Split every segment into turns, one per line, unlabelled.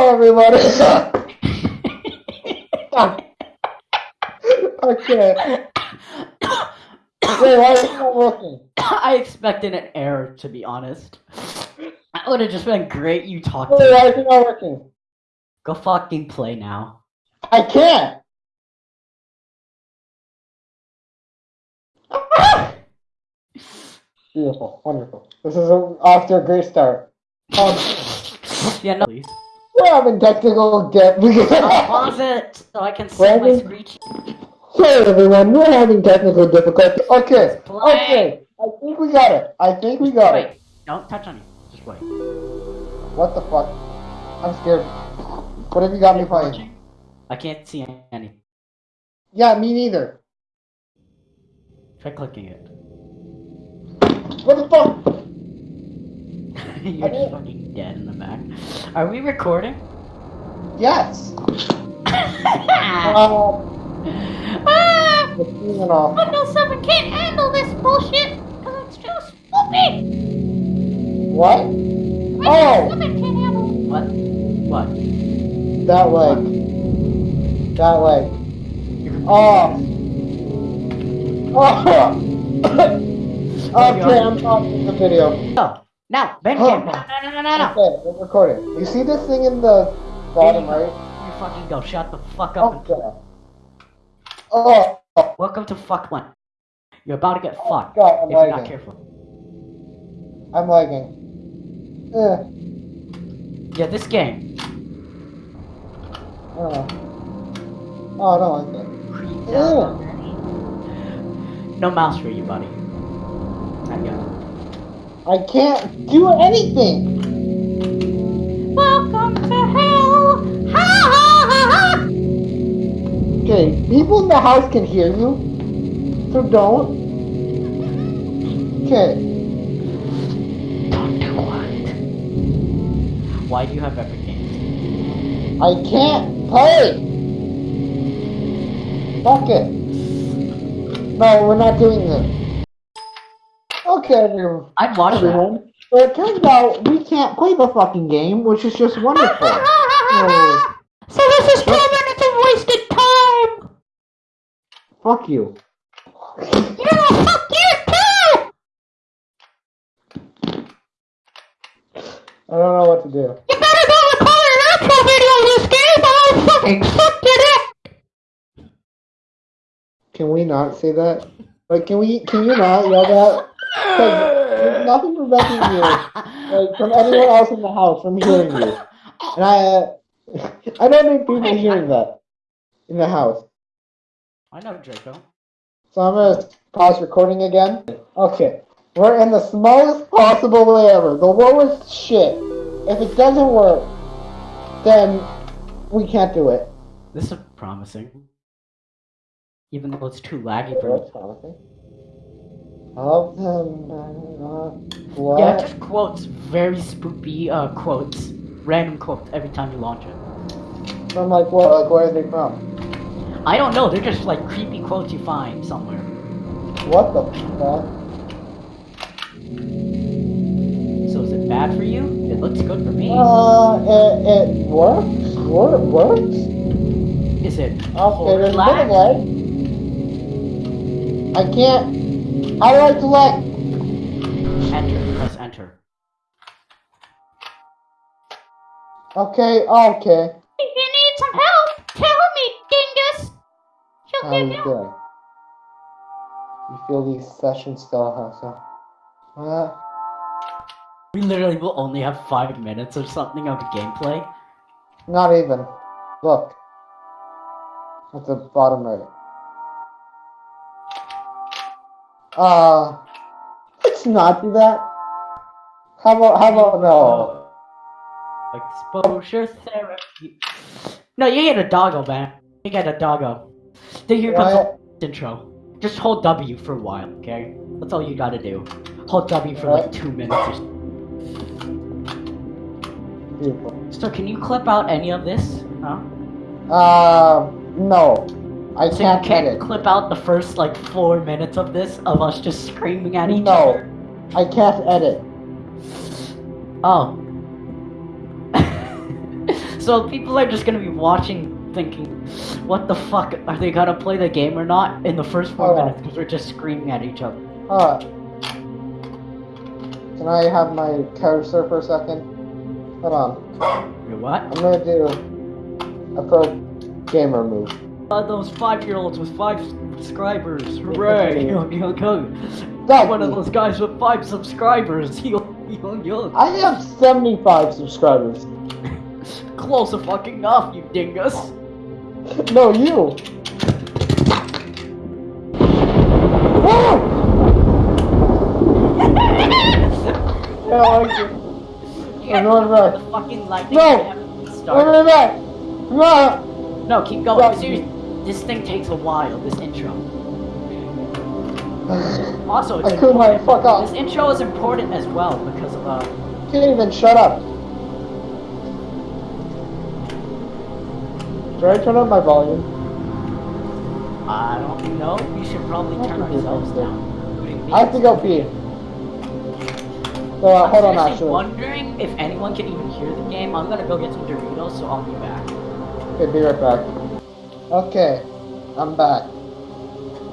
Hello, everybody. okay. Wait, why is it not working?
I expected an error, to be honest. That would have just been great. You talked
Wait, why is it not working?
Go fucking play now.
I can't. Beautiful, wonderful. This is a, off to a great start. Um,
Yeah, no. Please.
We're having technical difficulties.
pause it so I can see my
Brandon?
screech.
Hey everyone, we're having technical difficulties. Okay, okay. I think we got it. I think we got it.
Don't touch on you. Just wait.
What the fuck? I'm scared. What have you got me playing?
I can't see any.
Yeah, me neither.
Try clicking it.
What the fuck?
You're just fucking dead in the back. Are we recording?
Yes.
ah!
Um, the scene and all.
Windows 7 can't handle this bullshit because it's too stupid.
What?
Windows
Oh,
7 can't handle
What? What?
that leg. That leg. Oh. Oh. okay, I'm pausing the video.
No. Now, Ben
Oh.
cam. No, no, no, no, no.
Okay, we're recording. You see this thing in the bottom right?
You fucking go. Shut the fuck up. and
Okay. Oh, oh
Welcome to fuck one. You're about to get fucked
God, I'm
if you're not careful.
I'm lagging. Eh,
Yeah, this game.
I. Oh, I don't like it.
Creep
Ew.
down. No mouse for you, buddy. Not yet.
I can't do anything.
Welcome to hell. Ha ha ha ha.
Okay, people in the house can hear you, so don't. Okay,
Don't do what? Why do you have epic games?
I can't play. Fuck it. No, we're not doing this. Okay, everyone.
Uh, I'd watch that.
everyone. But it turns out we can't play the fucking game, which is just wonderful.
So this is 12 minutes of wasted time.
fuck you.
Yeah, fuck you too.
I don't know what to do.
You better go record an actual video of this game or I'll fucking suck your dick.
Can we not say that? Like, can we? Can you not yell that? 'Cause there's nothing preventing you, like, from anyone else in the house from hearing you. And I, I don't need people hearing that in the house.
I know Draco.
So I'm gonna pause recording again. Okay, we're in the smallest possible way ever, the lowest shit. If it doesn't work, then we can't do it.
This is promising. Even though it's too laggy for
That's promising. Help them. uh, What?
Yeah, just quotes, very spoopy uh, quotes, random quotes every time you launch it.
I'm like, what? Like, where are they from?
I don't know, they're just like creepy quotes you find somewhere.
What the fuck?
So is it bad for you? It looks good for me.
Uh, it, it works? Wor- works?
Is it
Okay, there's a bit of
lag?
lag. I can't. How do I select?
Enter, press enter.
Okay, okay.
If you need some help, tell me, dingus. She'll
I'm
give you.
good. You feel these sessions still have so. Uh,
We literally will only have five minutes or something of gameplay.
not even. Look. At the bottom right. Uh, let's not do that. How about, how about no?
Exposure therapy. No, you get a doggo, man. You get a doggo. Then here comes
What?
the intro. Just hold W for a while, okay? That's all you gotta do. Hold W for like two minutes.
Beautiful.
So can you clip out any of this? Huh?
Uh, no. I
So
can't
you can't clip out the first like four minutes of this of us just screaming at each
No.
other?
No, I can't edit.
Oh. So people are just gonna be watching, thinking, "What the fuck? Are they gonna play the game or not?" In the first four minutes, because we're just screaming at each other.
Uh, can I have my cursor for a second? Hold on.
You what?
I'm gonna do a pro gamer move.
Uh, those five-year-olds with five subscribers. Hooray! Young, young, young.
Dog,
One of those guys with five subscribers. Young, young, young.
I have 75 subscribers.
Close fucking enough, you dingus.
No, you. Yeah, I like it. I'm going back.
the fucking lightning
No! a
start.
minute back. No!
No, keep going. Seriously, this thing takes a while. This intro. Also, it's
I couldn't fuck
important. This intro is important as well because of uh.
Can't even shut up. Should I turn up my volume?
I don't know. We should probably turn ourselves down.
I have to go pee. So, uh,
I'm
hold on, actually.
wondering if anyone can even hear the game. I'm gonna go get some Doritos, so I'll be back.
Okay, be right back. Okay, I'm back.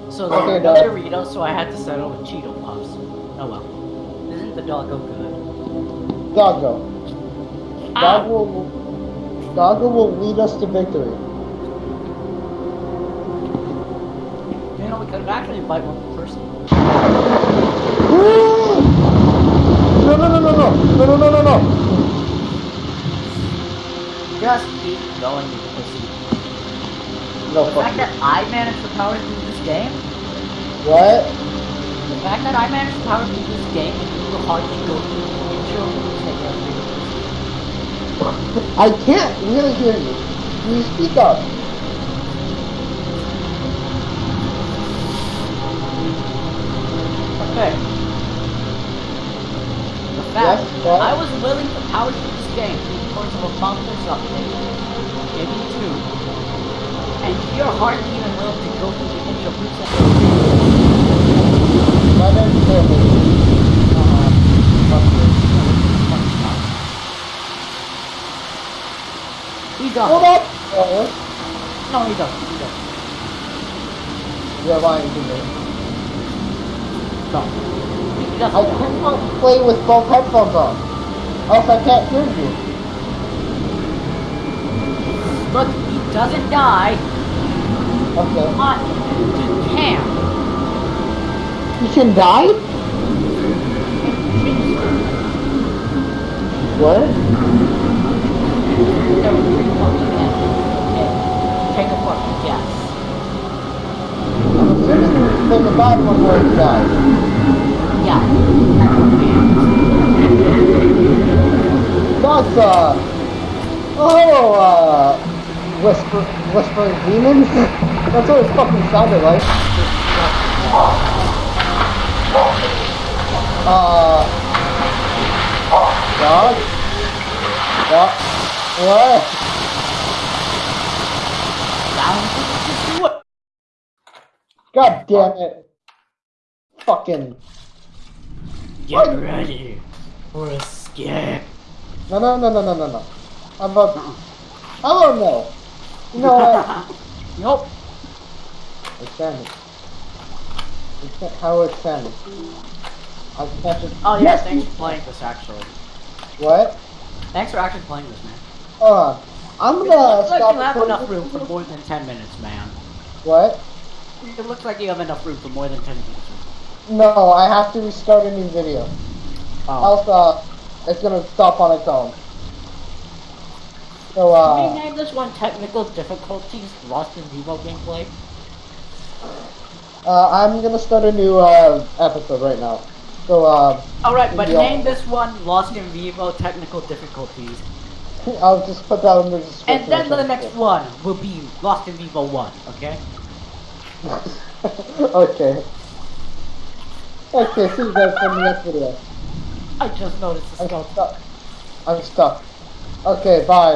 So there
Okay,
were no
Dad.
Doritos, so I had to settle with Cheeto Puffs. Oh well. Isn't the doggo good?
Doggo.
Ah!
Doggo will, Doggo will lead us to victory.
You know, we could actually invite one person.
No, no, no, no, no, no, no, no, no, no.
Just keep going.
No,
The fact
you.
that I managed the power through this game,
What?
the fact that I managed the power through this game and you will hardly go through the intro means that you're a bigger pussy.
I can't really hear you. Can you speak up?
Okay. The fact
Yes, what?
I was willing to power through this game through the course of a month or something, maybe two, and you're hardly even willing to go through the intro proves that
My name's Timmy.
uh,
Fuck.
He's done.
Hold up! Oh,
No, he doesn't. He doesn't.
you're lying to me.
No. He
I
doesn't.
cannot play with both headphones on. Else I can't hear you.
Look, he doesn't die.
Okay.
Uh, you can.
You can die? What?
Take a fucking guess.
So the bad one where it die.
Yeah.
That's uh oh uh whisper whispering demons? That's what it fucking sounded like. Uh... Dog? Dog? What?
Down. Just do it.
God damn it. Fucking...
Get ready for a scare.
No, no, no, no, no, no, no. I'm about... I don't know. You know what?
Nope.
It. How it? I can't just...
Oh yeah,
Yes,
thanks for playing this actually.
What?
Thanks for actually playing this, man.
Uh. I'm
It
gonna
like
stop
you have enough room for more than 10 minutes, man.
What?
It looks like you have enough room for more than 10 minutes.
No, I have to restart a new video.
Oh.
Else, uh, it's gonna stop on its own. So,
Can we
uh,
name this one technical difficulties Lost in Vivo gameplay?
Uh, I'm gonna start a new, uh, episode right now. So, uh,
Alright, but
Yeah.
name this one Lost in Vivo technical difficulties.
I'll just put that in the description.
And then the next one will be Lost in Vivo 1, okay?
okay. Okay, see you guys in the next video.
I just noticed the
I'm
skeleton.
stuck. I'm stuck. Okay, bye.